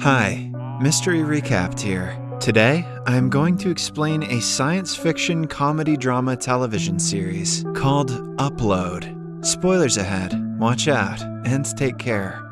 Hi, Mystery Recapped here. Today, I'm going to explain a science fiction comedy drama television series called Upload. Spoilers ahead, watch out, and take care.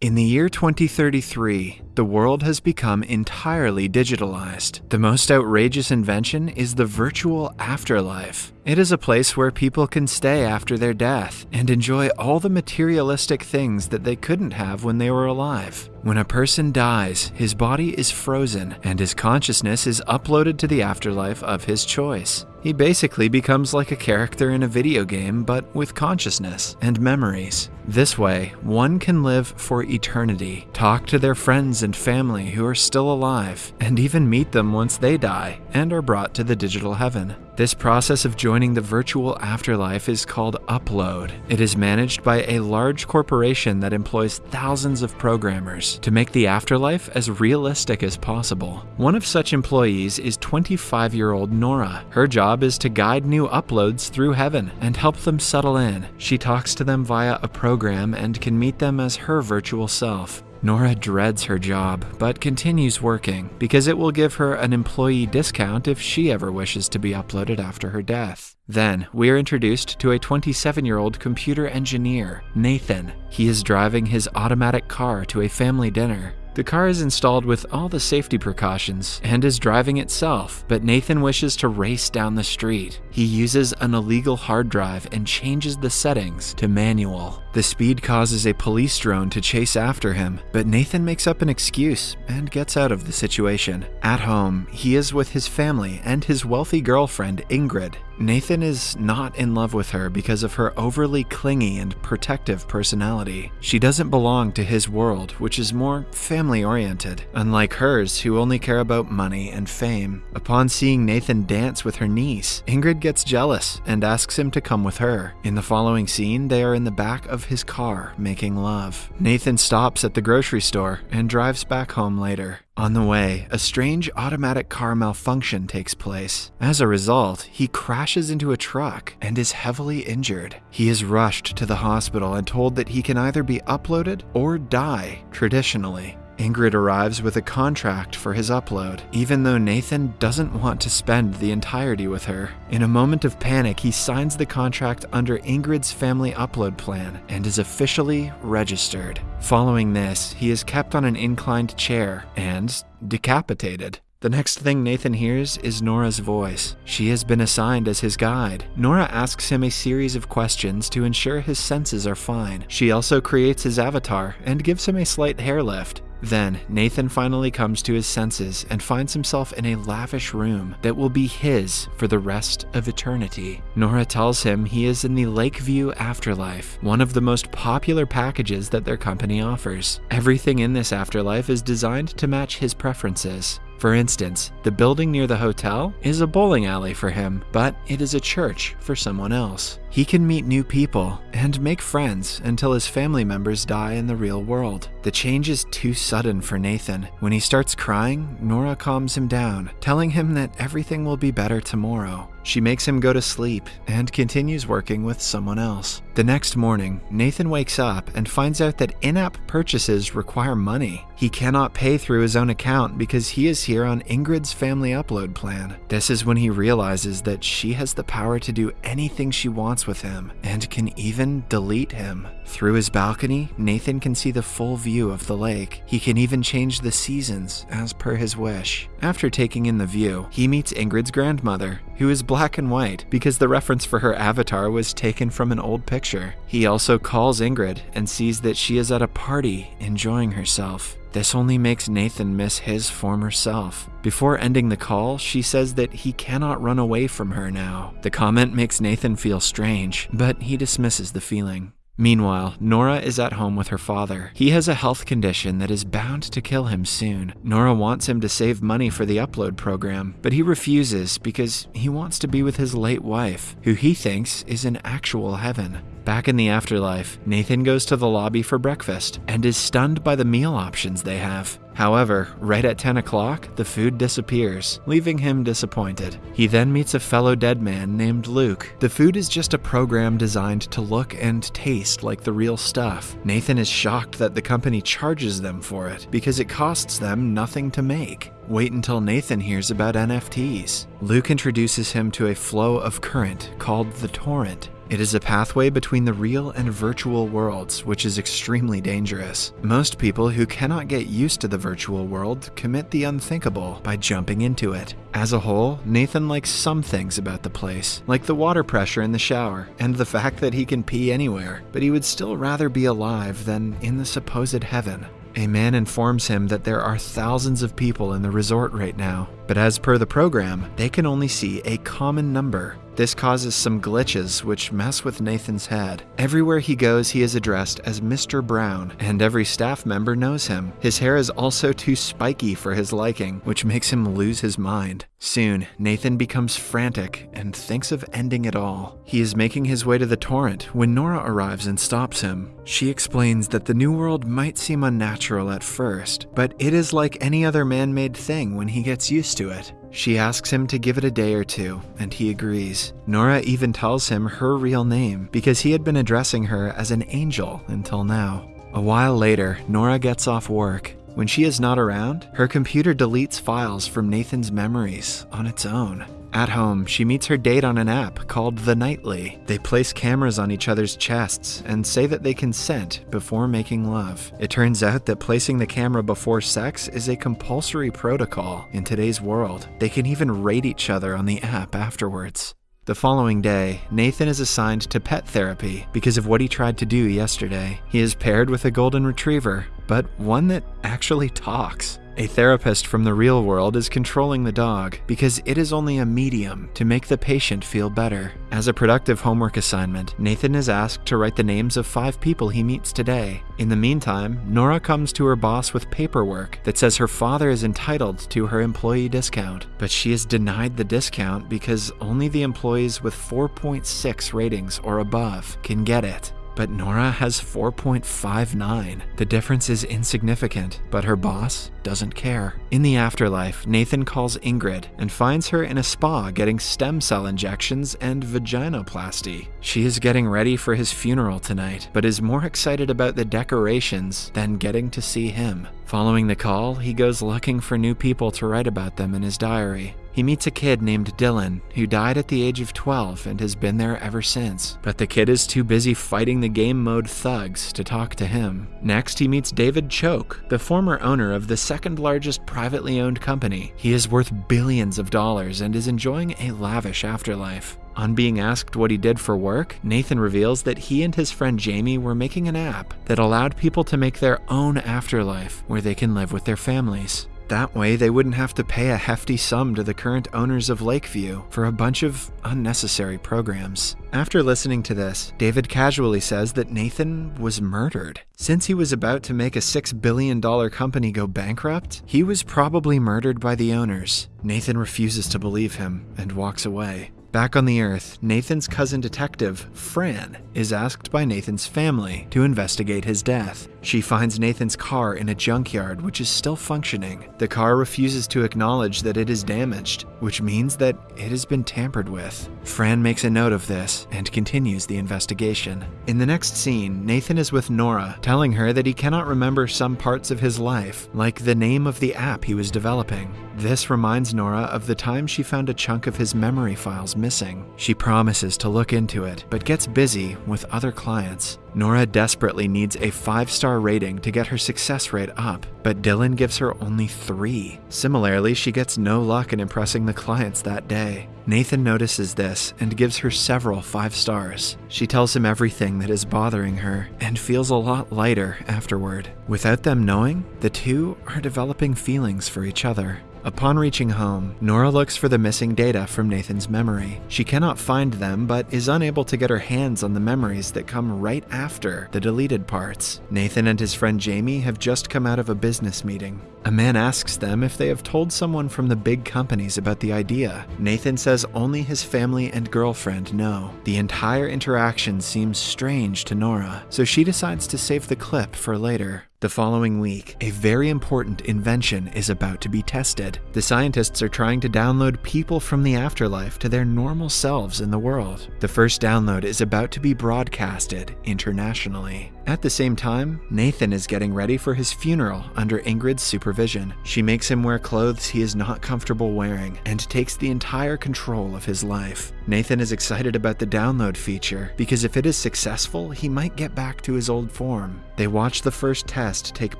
In the year 2033, the world has become entirely digitalized. The most outrageous invention is the virtual afterlife. It is a place where people can stay after their death and enjoy all the materialistic things that they couldn't have when they were alive. When a person dies, his body is frozen and his consciousness is uploaded to the afterlife of his choice. He basically becomes like a character in a video game, but with consciousness and memories. This way, one can live for eternity, talk to their friends and family who are still alive, and even meet them once they die and are brought to the digital heaven. This process of joining the virtual afterlife is called Upload. It is managed by a large corporation that employs thousands of programmers to make the afterlife as realistic as possible. One of such employees is 25 year old Nora. Her job is to guide new uploads through heaven and help them settle in. She talks to them via a program and can meet them as her virtual self. Nora dreads her job, but continues working because it will give her an employee discount if she ever wishes to be uploaded after her death. Then, we are introduced to a 27 year old computer engineer, Nathan. He is driving his automatic car to a family dinner. The car is installed with all the safety precautions and is driving itself, but Nathan wishes to race down the street. He uses an illegal hard drive and changes the settings to manual. The speed causes a police drone to chase after him, but Nathan makes up an excuse and gets out of the situation. At home, he is with his family and his wealthy girlfriend, Ingrid. Nathan is not in love with her because of her overly clingy and protective personality. She doesn't belong to his world, which is more family oriented, unlike hers, who only care about money and fame. Upon seeing Nathan dance with her niece, Ingrid gets jealous and asks him to come with her. In the following scene, they are in the back of his car making love. Nathan stops at the grocery store and drives back home later. On the way, a strange automatic car malfunction takes place. As a result, he crashes into a truck and is heavily injured. He is rushed to the hospital and told that he can either be uploaded or die traditionally. Ingrid arrives with a contract for his upload, even though Nathan doesn't want to spend the entirety with her. In a moment of panic, he signs the contract under Ingrid's family upload plan and is officially registered. Following this, he is kept on an inclined chair and decapitated. The next thing Nathan hears is Nora's voice. She has been assigned as his guide. Nora asks him a series of questions to ensure his senses are fine. She also creates his avatar and gives him a slight hair lift. Then, Nathan finally comes to his senses and finds himself in a lavish room that will be his for the rest of eternity. Nora tells him he is in the Lakeview Afterlife, one of the most popular packages that their company offers. Everything in this afterlife is designed to match his preferences. For instance, the building near the hotel is a bowling alley for him, but it is a church for someone else. He can meet new people and make friends until his family members die in the real world. The change is too sudden for Nathan. When he starts crying, Nora calms him down, telling him that everything will be better tomorrow. She makes him go to sleep and continues working with someone else. The next morning, Nathan wakes up and finds out that in app purchases require money. He cannot pay through his own account because he is here on Ingrid's family upload plan. This is when he realizes that she has the power to do anything she wants with him and can even delete him. Through his balcony, Nathan can see the full view of the lake. He can even change the seasons as per his wish. After taking in the view, he meets Ingrid's grandmother, who is black and white because the reference for her avatar was taken from an old picture. He also calls Ingrid and sees that she is at a party enjoying herself. This only makes Nathan miss his former self. Before ending the call, she says that he cannot run away from her now. The comment makes Nathan feel strange, but he dismisses the feeling. Meanwhile, Nora is at home with her father. He has a health condition that is bound to kill him soon. Nora wants him to save money for the upload program, but he refuses because he wants to be with his late wife, who he thinks is in actual heaven. Back in the afterlife, Nathan goes to the lobby for breakfast and is stunned by the meal options they have. However, right at 10 o'clock, the food disappears, leaving him disappointed. He then meets a fellow dead man named Luke. The food is just a program designed to look and taste like the real stuff. Nathan is shocked that the company charges them for it because it costs them nothing to make. Wait until Nathan hears about NFTs. Luke introduces him to a flow of current called the torrent. It is a pathway between the real and virtual worlds, which is extremely dangerous. Most people who cannot get used to the virtual world commit the unthinkable by jumping into it. As a whole, Nathan likes some things about the place, like the water pressure in the shower and the fact that he can pee anywhere, but he would still rather be alive than in the supposed heaven. A man informs him that there are thousands of people in the resort right now, but as per the program, they can only see a common number. This causes some glitches which mess with Nathan's head. Everywhere he goes, he is addressed as Mr. Brown, and every staff member knows him. His hair is also too spiky for his liking, which makes him lose his mind. Soon, Nathan becomes frantic and thinks of ending it all. He is making his way to the torrent when Nora arrives and stops him. She explains that the new world might seem unnatural at first, but it is like any other man made thing when he gets used to it. She asks him to give it a day or two, and he agrees. Nora even tells him her real name because he had been addressing her as an angel until now. A while later, Nora gets off work. When she is not around, her computer deletes files from Nathan's memories on its own. At home, she meets her date on an app called The Nightly. They place cameras on each other's chests and say that they consent before making love. It turns out that placing the camera before sex is a compulsory protocol in today's world. They can even rate each other on the app afterwards. The following day, Nathan is assigned to pet therapy because of what he tried to do yesterday. He is paired with a golden retriever, but one that actually talks. A therapist from the real world is controlling the dog because it is only a medium to make the patient feel better. As a productive homework assignment, Nathan is asked to write the names of five people he meets today. In the meantime, Nora comes to her boss with paperwork that says her father is entitled to her employee discount, but she is denied the discount because only the employees with 4.6 ratings or above can get it but Nora has 4.59. The difference is insignificant, but her boss doesn't care. In the afterlife, Nathan calls Ingrid and finds her in a spa getting stem cell injections and vaginoplasty. She is getting ready for his funeral tonight, but is more excited about the decorations than getting to see him. Following the call, he goes looking for new people to write about them in his diary. He meets a kid named Dylan who died at the age of 12 and has been there ever since. But the kid is too busy fighting the game mode thugs to talk to him. Next, he meets David Choak, the former owner of the second largest privately owned company. He is worth billions of dollars and is enjoying a lavish afterlife. On being asked what he did for work, Nathan reveals that he and his friend Jamie were making an app that allowed people to make their own afterlife where they can live with their families. That way, they wouldn't have to pay a hefty sum to the current owners of Lakeview for a bunch of unnecessary programs. After listening to this, David casually says that Nathan was murdered. Since he was about to make a $6 billion company go bankrupt, he was probably murdered by the owners. Nathan refuses to believe him and walks away. Back on the Earth, Nathan's cousin detective, Fran, is asked by Nathan's family to investigate his death. She finds Nathan's car in a junkyard which is still functioning. The car refuses to acknowledge that it is damaged, which means that it has been tampered with. Fran makes a note of this and continues the investigation. In the next scene, Nathan is with Nora, telling her that he cannot remember some parts of his life, like the name of the app he was developing. This reminds Nora of the time she found a chunk of his memory files missing. She promises to look into it, but gets busy with other clients. Nora desperately needs a 5 star rating to get her success rate up, but Dylan gives her only 3. Similarly, she gets no luck in impressing the clients that day. Nathan notices this and gives her several 5 stars. She tells him everything that is bothering her and feels a lot lighter afterward. Without them knowing, the two are developing feelings for each other. Upon reaching home, Nora looks for the missing data from Nathan's memory. She cannot find them, but is unable to get her hands on the memories that come right after the deleted parts. Nathan and his friend Jamie have just come out of a business meeting. A man asks them if they have told someone from the big companies about the idea. Nathan says only his family and girlfriend know. The entire interaction seems strange to Nora, so she decides to save the clip for later. The following week, a very important invention is about to be tested. The scientists are trying to download people from the afterlife to their normal selves in the world. The first download is about to be broadcasted internationally. At the same time, Nathan is getting ready for his funeral under Ingrid's supervision. She makes him wear clothes he is not comfortable wearing and takes the entire control of his life. Nathan is excited about the download feature because if it is successful, he might get back to his old form. They watch the first test take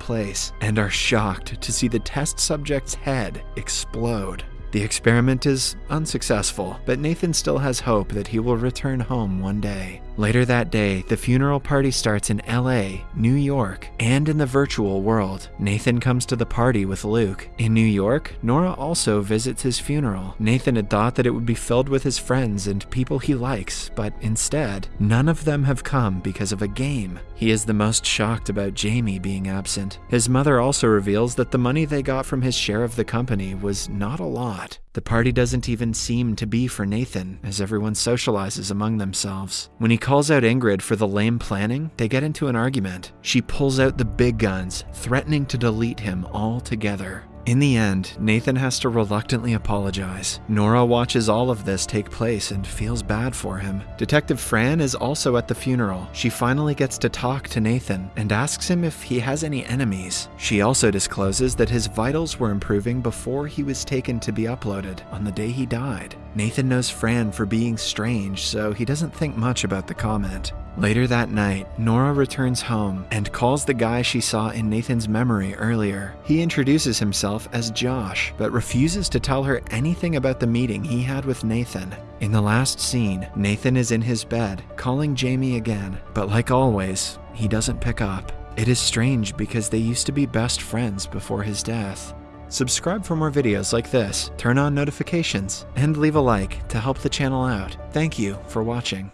place and are shocked to see the test subject's head explode. The experiment is unsuccessful, but Nathan still has hope that he will return home one day. Later that day, the funeral party starts in LA, New York, and in the virtual world. Nathan comes to the party with Luke. In New York, Nora also visits his funeral. Nathan had thought that it would be filled with his friends and people he likes, but instead, none of them have come because of a game. He is the most shocked about Jamie being absent. His mother also reveals that the money they got from his share of the company was not a lot. The party doesn't even seem to be for Nathan, as everyone socializes among themselves. When he calls out Ingrid for the lame planning, they get into an argument. She pulls out the big guns, threatening to delete him altogether. In the end, Nathan has to reluctantly apologize. Nora watches all of this take place and feels bad for him. Detective Fran is also at the funeral. She finally gets to talk to Nathan and asks him if he has any enemies. She also discloses that his vitals were improving before he was taken to be uploaded on the day he died. Nathan knows Fran for being strange, so he doesn't think much about the comment. Later that night, Nora returns home and calls the guy she saw in Nathan's memory earlier. He introduces himself as Josh, but refuses to tell her anything about the meeting he had with Nathan. In the last scene, Nathan is in his bed, calling Jamie again, but like always, he doesn't pick up. It is strange because they used to be best friends before his death. Subscribe for more videos like this, turn on notifications, and leave a like to help the channel out. Thank you for watching.